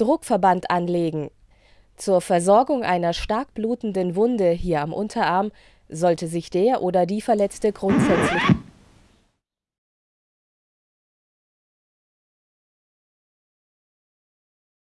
Druckverband anlegen. Zur Versorgung einer stark blutenden Wunde hier am Unterarm sollte sich der oder die Verletzte grundsätzlich